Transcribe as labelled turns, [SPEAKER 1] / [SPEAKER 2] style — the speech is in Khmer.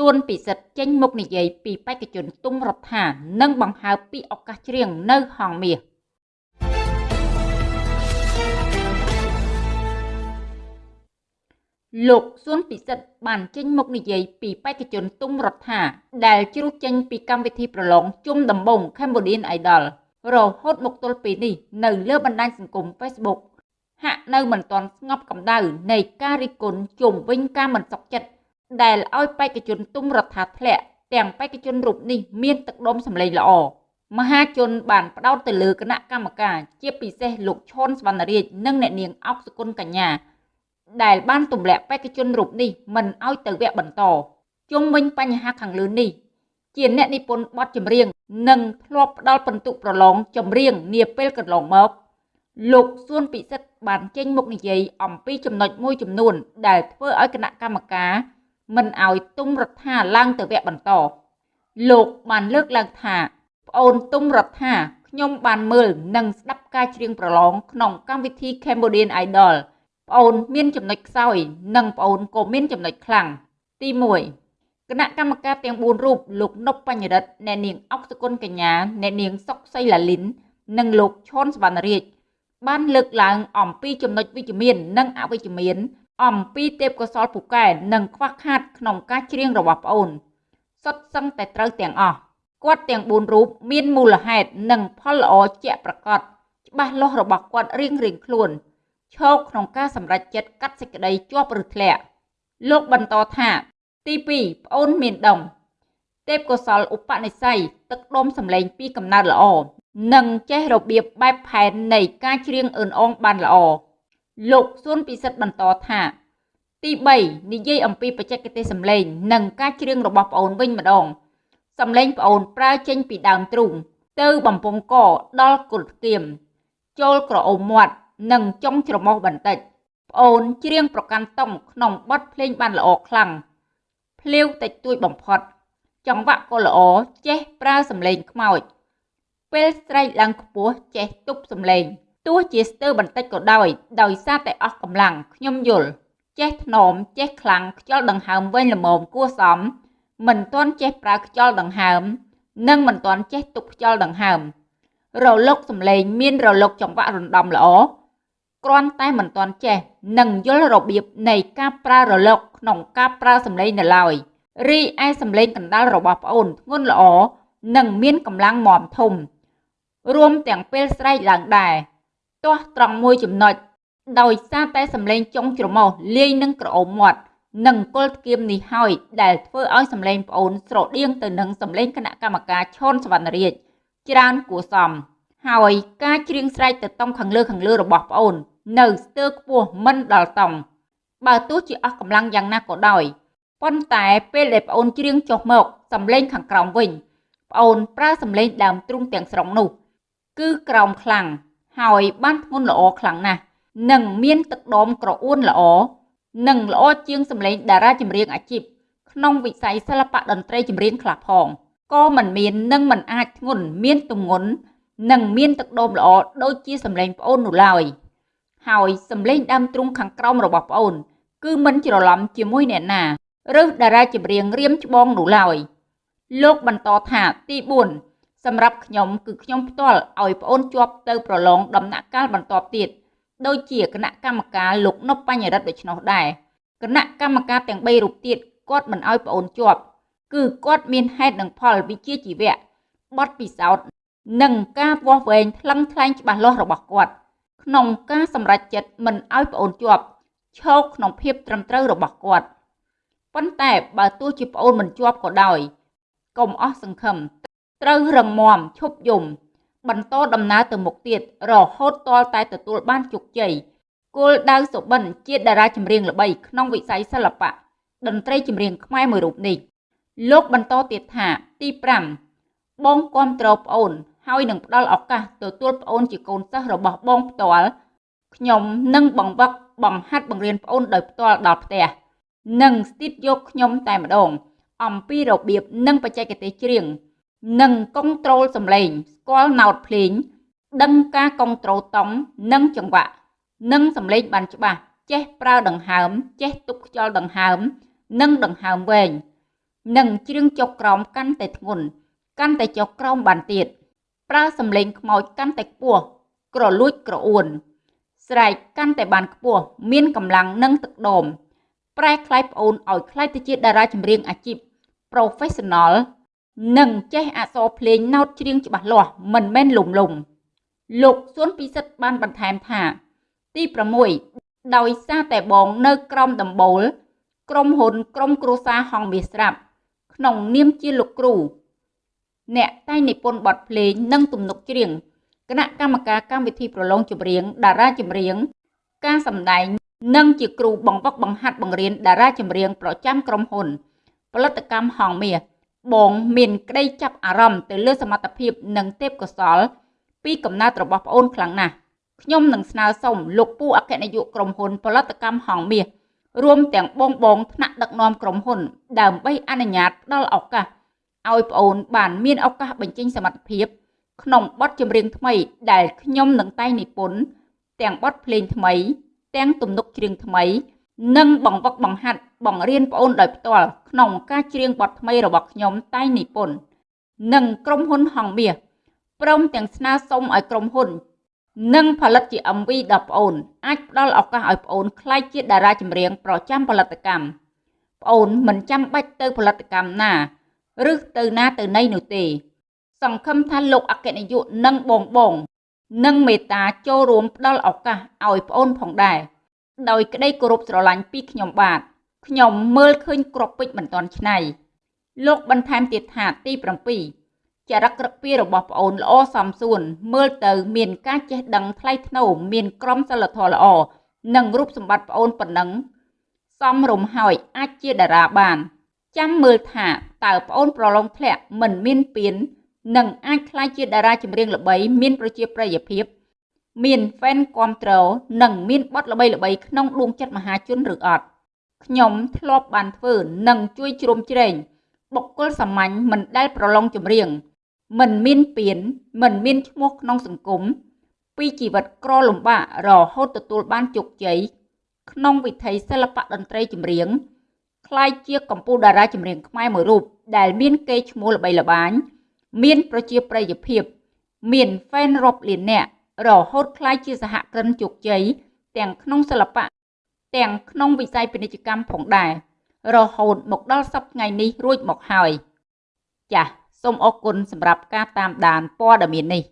[SPEAKER 1] សួនពិសិដ្ឋចេញមុខនិយាយពីបេក្ខជនទុំរដ្ឋានិងបង្ហើបពីឱកាសច្រៀងនៅហងមាសលោកសួនពិសិដ្ឋបានចេញមុខនិយាយពីបេក្ខជនទុំរដ្ឋាដែលជ្រុះចេញពីកម្មវិធីប្រឡងជុំដំបង Cambodian Idol រហូតមកទល់ពេលនេះនៅលើបណ្ដាញសង្គម Facebook ហាក់នៅមិនទាន់ស្ងប់កម្ដៅនៃការរិះគន់ជុំវិញការមិនសុខចិត្ត ដែលឲ្យបេក្ខជនទុំរដ្ឋាធ្លាក់ទាំងបេក្ខជនរូបនេះមានទឹកដុំសម្លេងល្អមហាជនបានផ្ដោតទៅលើគណៈកម្មការជាពិសេសលោកឈុនសវណ្ណរាជនិងអ្នកនាងអុកសុគន្ធកញ្ញា ដែលបានទម្លាក់បេក្ខជនរូបនេះមិនឲ្យទៅវគ្គបន្តជុំវិញបញ្ហាខាងលើនេះជាអ្នកនិពន្ធបទចម្រៀង និងធ្លាប់ផ្ដល់ពិន្ទុប្រឡងចម្រៀងនាពេលកន្លងមកលោកសួនពិសិដ្ឋបានចេញមុខនិយាយអំពីចំណុចមួយចំនួន ដែលធ្វើឲ្យគណៈកម្មការ មិនឲ្យទុំរដ្ឋាឡើងទៅវគ្គបន្ត លោកបានលើកឡើងថាប្អូនទុំរដ្ឋាខ្ញុំបានមើលនិងស្ដាប់ការច្រៀងប្រឡងក្នុងកម្មវិធី Cambodian Idol ប្អូនមានចំណុចខ្សោយ និងប្អូនក៏មានចំណុចខ្លាំងទី1គណៈកម្មការទាំង4រូបលោកនប់បញ្ញរិទ្ធអ្នកនាងអុកសុគន្ធកញ្ញាអ្នកនាងសុកសីឡាលីន និងលោកឈុនសវណ្ណរាជបានលើកឡើងអំពីចំណុចវិជ្ជមាន និងអវិជ្ជមាន អំពីទេពកោសលពូកែនិងខ្វះខាតក្នុងការច្រៀងរបស់ប្អូនសុទ្ធសឹងតែត្រូវទាំងអស់គាត់ទាំង4រូបមានមូលហេតុនិងផលល្អជាក់ប្រកបច្បាស់លាស់របស់គាត់រៀងរៀងខ្លួនឈោកក្នុងការសម្រេចចិត្តកាត់សេចក្តីជាប់ឬធ្លាក់លោកបន្តថា ទី2ប្អូនមានដុំទេពកោសលឧបនិស្ស័យទឹកដុំសម្លេងពីកំណើតល្អនិងចេះរបៀបបែបផែននៃការច្រៀងអឿនអងបានល្អ លោកសួនពិសិដ្ឋបន្តថាទី3និយាយអំពីបច្ចេកទេសសម្លេង និងការច្រៀងរបស់ប្អូនវិញម្ដងសម្លេងប្អូនប្រើចេញពីដើមទ្រូងទៅបំពង់កដល់គល់គៀមចូលក្រអូមមាត់និងចុងច្រមុះបន្តិចប្អូនច្រៀងប្រកាន់តុងក្នុងបទភ្លេងបានល្អខ្លាំងភ្លាវតិចតួចបំផុត ចង្វាក់ក៏ល្អចេះប្រើសម្លេងខ្មោចពេលស្រែកឡើងខ្ពស់ចេះទប់សម្លេង ទោះជាស្ទើរបន្តិចក៏ដោយ ដោយសារតែអស់កម្លាំងខ្ញុំយល់ចេះថ្នមចេះខ្លាំងខ្យល់ដង្ហើមវិញល្មមគួសម មិនទាន់ចេះប្រើខ្យល់ដង្ហើម និងមិនទាន់ចេះទប់ខ្យល់ដង្ហើម រលកសម្លេងមានរលកចង្វាក់រំដំល្អគ្រាន់តែមិនទាន់ចេះនិងយល់របៀបនៃការប្រើរលកក្នុងការប្រើសម្លេងនៅឡើយរីឯសម្លេងកណ្ដាលរបស់ប្អូនធ្ងន់ល្អនិងមានកម្លាំងមាំធំ រួមទាំងពេលស្រែកឡើងដែរ ទាស់ត្រង់មួយចំណុចដោយសារតែសម្លេងចុងច្រមុះលាយនឹងក្រអូមមាត់និងគល់ធ្គាមនេះហើយដែលធ្វើឲ្យសម្លេងប្អូនស្រដៀងទៅនឹងសម្លេងគណៈកម្មការឈុនសវណ្ណរាជច្រើនគួរសម ហើយការច្រៀងស្រែកទៅតុងខាងលើខាងលើរបស់ប្អូន នៅស្ទើរខ្ពស់មិនដល់តុងបើទោះជាអស់កម្លាំងយ៉ាងណាក៏ដោយប៉ុន្តែពេលដែលប្អូនច្រៀងចុះមកសម្លេងខាងក្រោមវិញប្អូនប្រើសម្លេងដើមទ្រូងទាំងស្រុងនោះ គឺក្រោមខ្លាំង ហើយបានធ្ងន់ល្អខ្លាំងណាស់និងមានទឹកដមក្រអួនល្អនិងល្អជាងសម្លេងតារាចម្រៀងអាជីពក្នុងវិស័យសិល្បៈតន្ត្រីចម្រៀងខ្លះផងក៏មិនមាននិងមិនអាចធ្ងន់មានទម្ងន់និងមានទឹកដមល្អដូចជាសម្លេងប្អូននោះឡើយហើយសម្លេងដើមទ្រូងខាងក្រោមរបស់ប្អូន គឺមិនច្រឡំជាមួយអ្នកណាឬតារាចម្រៀងរៀមច្បងនោះឡើយលោកបន្តថាទី4 សម្រាប់ខ្ញុំគឺខ្ញុំផ្ទាល់ឲ្យប្អូនជាប់ទៅប្រឡងដំណាក់កាលបន្ទាប់ទៀតដូចជាគណៈកម្មការលោកនប់បញ្ញរិទ្ធដូច្នោះដែរគណៈកម្មការទាំង3រូបទៀតគាត់មិនឲ្យប្អូនជាប់គឺគាត់មានហេតុនិងផលវិជ្ជាជីវៈបទពិសោធន៍និងការវាស់វែងថ្លឹងថ្លែងច្បាស់លាស់របស់គាត់ក្នុងការសម្រេចចិត្តមិនឲ្យប្អូនជាប់ឈោកក្នុងភាពត្រឹមត្រូវរបស់គាត់ប៉ុន្តែបើទោះជាប្អូនមិនជាប់ក៏ដោយកុំអស់សង្ឃឹម ត្រូវរឹងមាំឈប់យំ បន្តដំណើរទៅមុខទៀតរហូតទាល់តែទទួលបានជោគជ័យគោលដៅសុបិនជាតារាចម្រៀងល្បីក្នុងវិស័យសិល្បៈតន្ត្រីចម្រៀងខ្មែរមួយរូបនេះលោកបន្តទៀតថាទី5បងគ្រប់គ្រងប្អូន ហើយនឹងផ្ដល់ឱកាសទទួលប្អូនជាកូនសិស្សរបស់បងផ្ទាល់ខ្ញុំនឹងបង្វឹកបង្ហាត់បង្រៀនប្អូនដោយផ្ទាល់ដល់ផ្ទះនិងស្ទីតយកខ្ញុំតែម្ដង អំពីរបៀបនិងបច្ចេកទេសច្រៀង និងកុងត្រូលសំឡេងស្គាល់ណោតភ្លេង ដឹងការកុងត្រូលតង់និងចង្វាក់ និងសំឡេងបានច្បាស់ចេះប្រើដង្ហើម ចេះទប់ខ្យល់ដង្ហើម និងដង្ហើមវែងនិងច្រៀងចុះក្រោមកាន់តែធ្ងន់កាន់តែចុះក្រោមបានទៀតប្រើសម្លេងខ្មោចកាន់តែខ្ពស់ក្រលួចក្រអួន ស្រែកកាន់តែបានខ្ពស់មានកម្លាំងនិងទឹកដមប្រែក្លាយប្អូនឲ្យក្លាយទៅជាតារាចម្រៀងអាជីព professional និងចេះអក្សរភ្លេងណោតច្រៀងច្បាស់លាស់មិនមែនលំលំលោកសួនពិសិដ្ឋបានបន្ថែមថា ទី6ដោយសារតែបងនៅក្រមដំបូល ក្រុមហ៊ុនក្រុមគ្រួសារហងមាសស្រាប់ ក្នុងនាមជាលោកគ្រូអ្នកតែងនិពន្ធបទភ្លេងនិងទំនុកច្រៀងគណៈកម្មការកម្មវិធីប្រឡងចម្រៀងតារាចម្រៀង ការសម្ដែងនិងជាគ្រូបង្វឹកបង្ហាត់បង្រៀនតារាចម្រៀងប្រចាំក្រុមហ៊ុន ផលិតកម្មហងមាស បងមានក្តីចាប់អារម្មណ៍ទៅលើសមត្ថភាពនិងទេពកោសលពីកំណើតរបស់ប្អូនខ្លាំងណាស់ខ្ញុំនឹងស្នើសុំលោកពូអគ្គនាយកក្រុមហ៊ុនផលិតកម្មហងមាសរួមទាំងបងបងថ្នាក់ដឹកនាំក្រុមហ៊ុន ដើម្បីអនុញ្ញាតផ្ដល់ឱកាសឲ្យប្អូនបានមានឱកាសបញ្ចេញសមត្ថភាព ក្នុងបទចម្រៀងថ្មីដែលខ្ញុំនឹងតែងនិពន្ធទាំងបទភ្លេងថ្មី ទាំងទំនុកច្រៀងថ្មី និងបង្វឹកបង្ហាត់បង្រៀនប្អូនដោយផ្ទាល់ក្នុងការច្រៀងបទថ្មីរបស់ខ្ញុំតែងនិពន្ធនិងក្រុមហ៊ុនហងមាសព្រមទាំងស្នើសុំឲ្យក្រុមហ៊ុន និងផលិតជា MV ដល់ប្អូន អាចផ្ដល់ឱកាសឲ្យប្អូនក្លាយជាតារាចម្រៀងប្រចាំផលិតកម្មប្អូនមិនចាំបាច់ទៅផលិតកម្មណាឬទៅណាទៅណីនោះទេ សង្ឃឹមថាលោកអគ្គនាយកនិងបងបងនឹងមេត្តាចូលរួមផ្ដល់ឱកាសឲ្យប្អូនផងដែរ ដោយក្តីគោរពស្រឡាញ់ពីខ្ញុំបាទខ្ញុំមើលឃើញក្របពេជ្រមិនទាន់ឆ្នៃលោកបន្ថែមទៀតថាទី7ចរិតក្រឹកពីរបស់ប្អូនល្អសំសួន មើលទៅមានការចេះដឹងថ្លៃថ្នូរមានក្រមសីលធម៌ល្អនិងរូបសម្បត្តិប្អូនប៉ុណ្ណឹងសមរម្យហើយអាចជាតារាបាន ចាំមើលថាតើប្អូនប្រឡងធ្លាក់មិនមានពៀននិងអាចក្លាយជាតារាចម្រៀងល្បី មានប្រជាប្រិយភាព មាន fan គាំទ្រនិងមានបទល្បីៗក្នុងដួងចិត្តមហាជនឬអត់ខ្ញុំធ្លាប់បានធ្វើនិងជួយជ្រោមជ្រែងបុគ្គលសាមញ្ញមិនដែលប្រឡងចម្រៀងមិនមានពៀនមិនមានឈ្មោះក្នុងសង្គមពីជីវិតក្រលំបាករហូតទទួលបានជោគជ័យក្នុងវិថីសិល្បៈតន្ត្រីចម្រៀងคล้ายជាកម្ពុជាតារាចម្រៀងខ្មែរមួយរូបដែលមានកេរ្តិ៍ឈ្មោះល្បីល្បាញមានប្រជាប្រិយភាព មាន fan រាប់លាននាក់ រហូតក្លាយជាសហគ្រិនជោគជ័យទាំងក្នុងសិល្បៈទាំងក្នុងវិស័យពាណិជ្ជកម្មផងដែររហូតមកដល់សប្តាហ៍ថ្ងៃនេះរួចមកហើយចាសសូមអរគុណសម្រាប់ការតាមដានព័ត៌មាននេះ